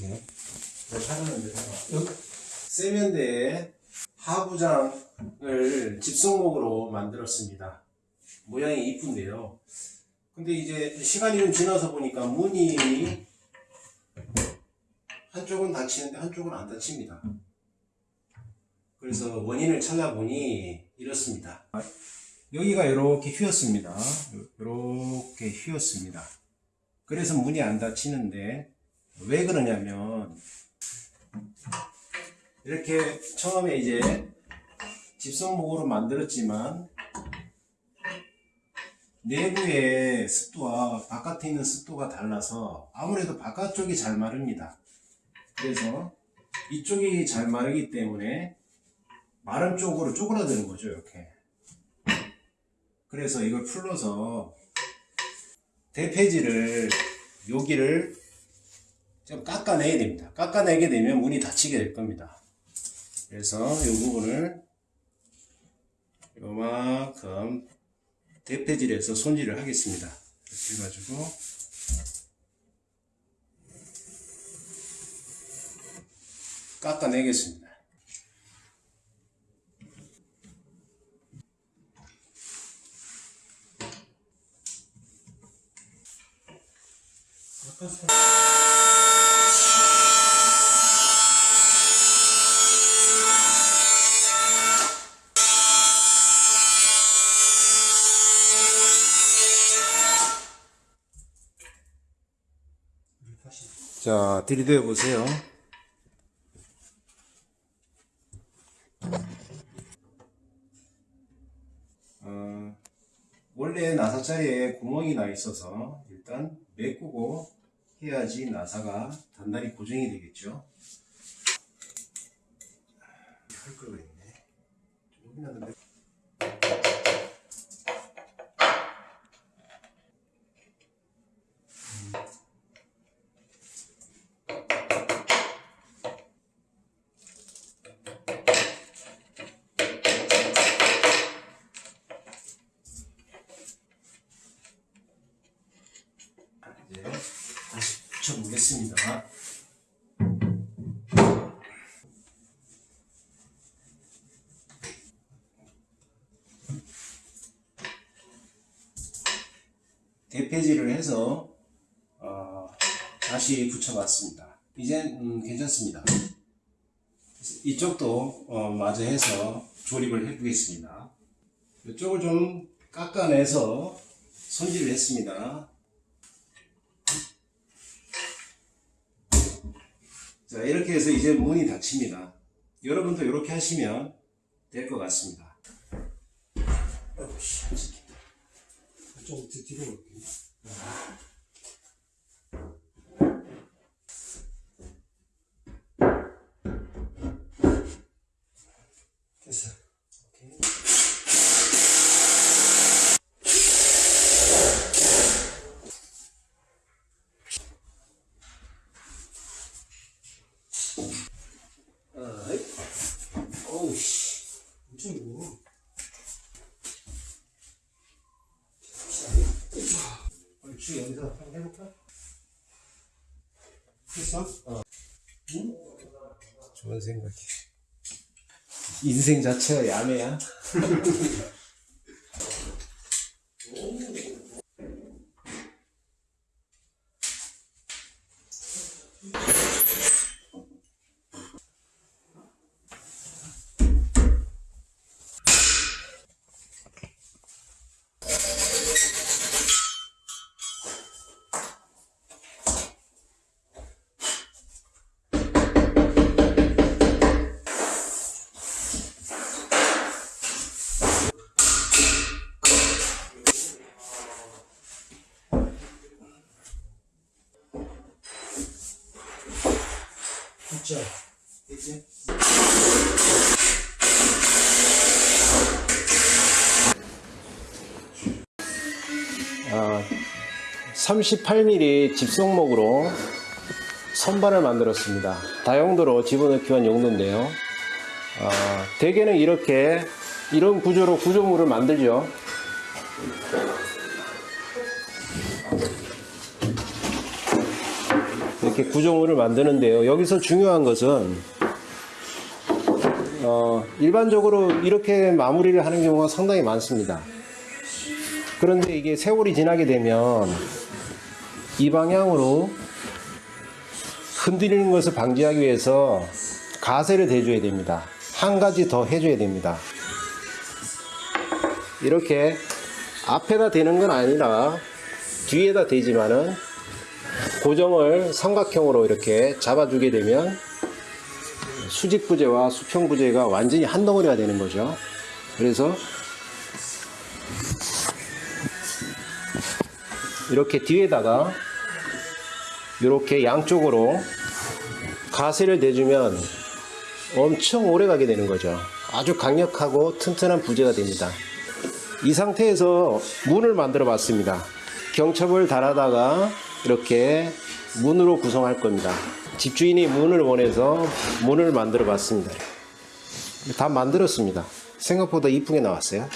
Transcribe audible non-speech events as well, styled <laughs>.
네. 세면대에 하부장을 집성목으로 만들었습니다. 모양이 이쁜데요. 근데 이제 시간이 좀 지나서 보니까 문이 한쪽은 닫히는데 한쪽은 안 닫힙니다. 그래서 원인을 찾아보니 이렇습니다. 여기가 이렇게 휘었습니다. 이렇게 휘었습니다. 그래서 문이 안 닫히는데 왜 그러냐면 이렇게 처음에 이제 집성목으로 만들었지만 내부의 습도와 바깥에 있는 습도가 달라서 아무래도 바깥쪽이 잘 마릅니다. 그래서 이쪽이 잘 마르기 때문에 마른 쪽으로 쪼그라드는 거죠, 이렇게. 그래서 이걸 풀러서 대패지를 여기를 좀 깎아내야 됩니다. 깎아내게 되면 문이 닫히게 될 겁니다. 그래서 이 부분을 요만큼 대패질해서 손질을 하겠습니다. 이렇게 해가지고 깎아내겠습니다. 자, 들이대어 보세요. 어, 원래 나사자리에 구멍이 나 있어서 일단 메꾸고 해야지 나사가 단단히 고정이 되겠죠. 할 거가 있네. 놨는데. 이제 다시 붙여보겠습니다. 대패질을 해서 어, 다시 붙여봤습니다. 이젠 음, 괜찮습니다. 이쪽도 어, 마저 해서 조립을 해보겠습니다. 이쪽을 좀 깎아내서 손질을 했습니다. 자, 이렇게 해서 이제 문이 닫힙니다. 여러분도 이렇게 하시면 될 것 같습니다. 됐어. 오케이. 어이. 어우, 씨. 엄청 무거워. 얼추 여기서 한번 해볼까? 어. 응? 좋은 생각이. 인생 자체가 야매야. <laughs> 진짜. 이제. 아, 38mm 집성목으로 선반을 만들었습니다. 다용도로 집어넣기 위한 용도인데요. 아, 대개는 이렇게 이런 구조로 구조물을 만들죠. 이렇게 구조물을 만드는데요. 여기서 중요한 것은 어, 일반적으로 이렇게 마무리를 하는 경우가 상당히 많습니다. 그런데 이게 세월이 지나게 되면 이 방향으로 흔들리는 것을 방지하기 위해서 가세를 대줘야 됩니다. 한 가지 더 해줘야 됩니다. 이렇게 앞에다 대는 건 아니라 뒤에다 대지만은 고정을 삼각형으로 이렇게 잡아주게 되면 수직 부재와 수평 부재가 완전히 한 덩어리가 되는 거죠. 그래서 이렇게 뒤에다가 이렇게 양쪽으로 가세를 대주면 엄청 오래 가게 되는 거죠. 아주 강력하고 튼튼한 부재가 됩니다. 이 상태에서 문을 만들어 봤습니다. 경첩을 달아다가 이렇게 문으로 구성할 겁니다. 집주인이 문을 원해서 문을 만들어 봤습니다. 다 만들었습니다. 생각보다 이쁘게 나왔어요.